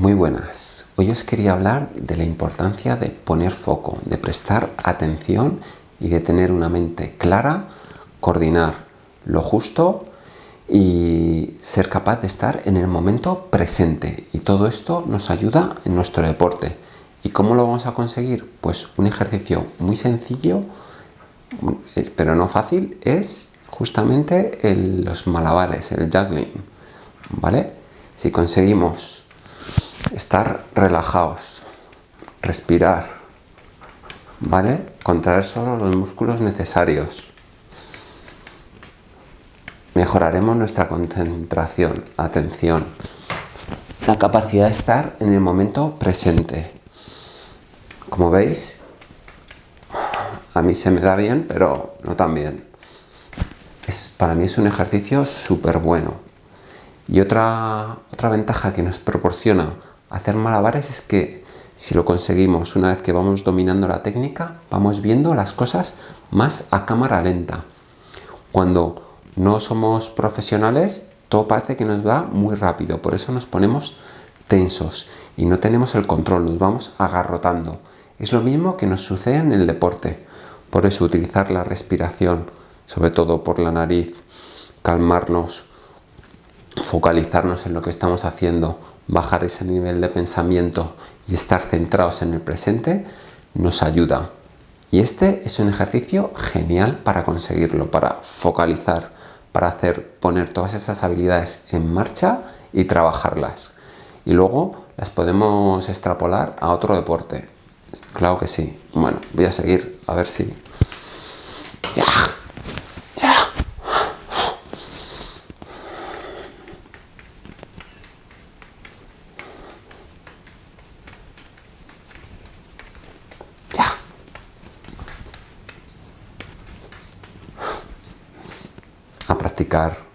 Muy buenas. Hoy os quería hablar de la importancia de poner foco, de prestar atención y de tener una mente clara, coordinar lo justo y ser capaz de estar en el momento presente. Y todo esto nos ayuda en nuestro deporte. ¿Y cómo lo vamos a conseguir? Pues un ejercicio muy sencillo, eh, pero no fácil, es justamente los malabares, el juggling. ¿Vale? Si conseguimos estar relajados, respirar, ¿vale? Contraer solo los músculos necesarios. Mejoraremos nuestra concentración, atención, la capacidad de estar en el momento presente. Como veis, a mí se me da bien, pero no tan bien. Es, para mí es un ejercicio súper bueno. Y otra, otra ventaja que nos proporciona hacer malabares es que si lo conseguimos una vez que vamos dominando la técnica, vamos viendo las cosas más a cámara lenta. Cuando no somos profesionales, todo parece que nos va muy rápido, por eso nos ponemos tensos y no tenemos el control, nos vamos agarrotando. Es lo mismo que nos sucede en el deporte, por eso utilizar la respiración, sobre todo por la nariz, calmarnos, focalizarnos en lo que estamos haciendo, bajar ese nivel de pensamiento y estar centrados en el presente nos ayuda. Y este es un ejercicio genial para conseguirlo, para focalizar, para hacer poner todas esas habilidades en marcha y trabajarlas. Y luego las podemos extrapolar a otro deporte. Claro que sí. Bueno, voy a seguir a ver si a practicar